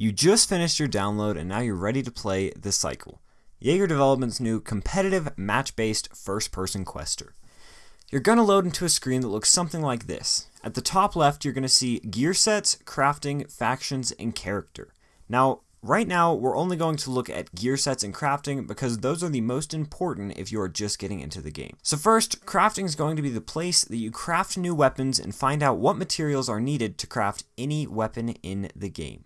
You just finished your download and now you're ready to play The Cycle, Yager Development's new competitive match-based first-person quester. You're going to load into a screen that looks something like this. At the top left, you're going to see gear sets, crafting, factions, and character. Now, right now, we're only going to look at gear sets and crafting because those are the most important if you are just getting into the game. So first, crafting is going to be the place that you craft new weapons and find out what materials are needed to craft any weapon in the game.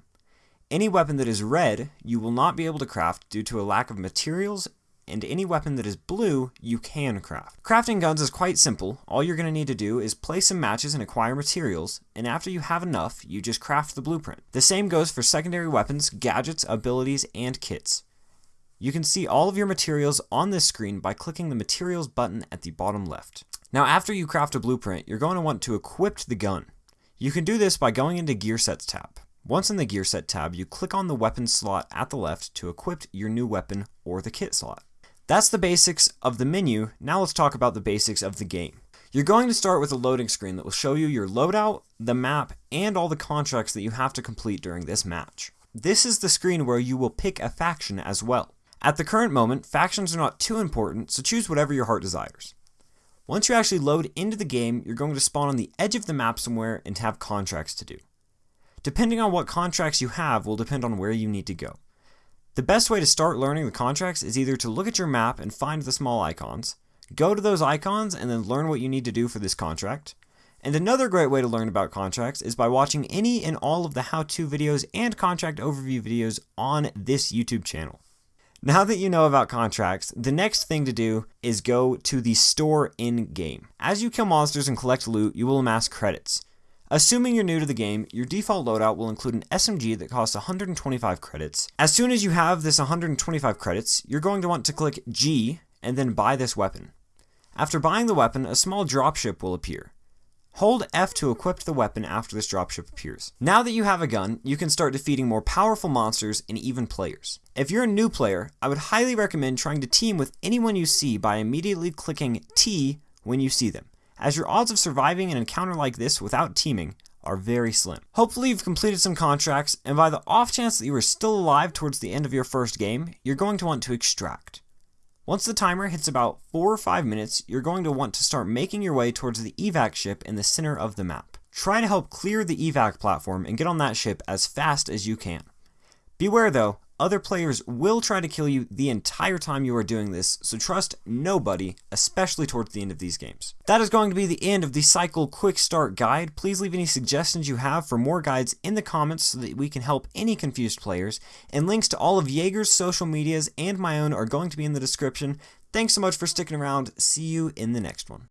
Any weapon that is red, you will not be able to craft due to a lack of materials, and any weapon that is blue, you can craft. Crafting guns is quite simple. All you're going to need to do is play some matches and acquire materials, and after you have enough, you just craft the blueprint. The same goes for secondary weapons, gadgets, abilities, and kits. You can see all of your materials on this screen by clicking the materials button at the bottom left. Now after you craft a blueprint, you're going to want to equip the gun. You can do this by going into Gear Sets tab. Once in the Gear Set tab, you click on the weapon slot at the left to equip your new weapon or the kit slot. That's the basics of the menu, now let's talk about the basics of the game. You're going to start with a loading screen that will show you your loadout, the map, and all the contracts that you have to complete during this match. This is the screen where you will pick a faction as well. At the current moment, factions are not too important, so choose whatever your heart desires. Once you actually load into the game, you're going to spawn on the edge of the map somewhere and have contracts to do. Depending on what contracts you have will depend on where you need to go. The best way to start learning the contracts is either to look at your map and find the small icons, go to those icons and then learn what you need to do for this contract. And another great way to learn about contracts is by watching any and all of the how-to videos and contract overview videos on this YouTube channel. Now that you know about contracts, the next thing to do is go to the store in-game. As you kill monsters and collect loot, you will amass credits. Assuming you're new to the game, your default loadout will include an SMG that costs 125 credits. As soon as you have this 125 credits, you're going to want to click G and then buy this weapon. After buying the weapon, a small dropship will appear. Hold F to equip the weapon after this dropship appears. Now that you have a gun, you can start defeating more powerful monsters and even players. If you're a new player, I would highly recommend trying to team with anyone you see by immediately clicking T when you see them as your odds of surviving an encounter like this without teaming are very slim. Hopefully you've completed some contracts, and by the off chance that you are still alive towards the end of your first game, you're going to want to extract. Once the timer hits about 4 or 5 minutes, you're going to want to start making your way towards the evac ship in the center of the map. Try to help clear the evac platform and get on that ship as fast as you can. Beware though, other players will try to kill you the entire time you are doing this, so trust nobody, especially towards the end of these games. That is going to be the end of the Cycle Quick Start Guide. Please leave any suggestions you have for more guides in the comments so that we can help any confused players, and links to all of Yager's social medias and my own are going to be in the description. Thanks so much for sticking around. See you in the next one.